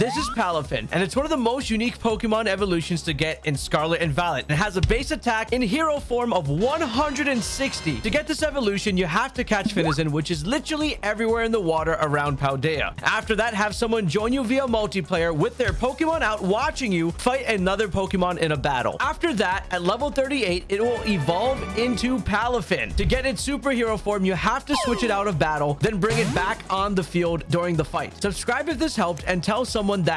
This is Palafin, and it's one of the most unique Pokemon evolutions to get in Scarlet and Violet. It has a base attack in hero form of 160. To get this evolution, you have to catch Finizen, which is literally everywhere in the water around Paldea. After that, have someone join you via multiplayer with their Pokemon out watching you fight another Pokemon in a battle. After that, at level 38, it will evolve into Palafin. To get its superhero form, you have to switch it out of battle, then bring it back on the field during the fight. Subscribe if this helped and tell someone that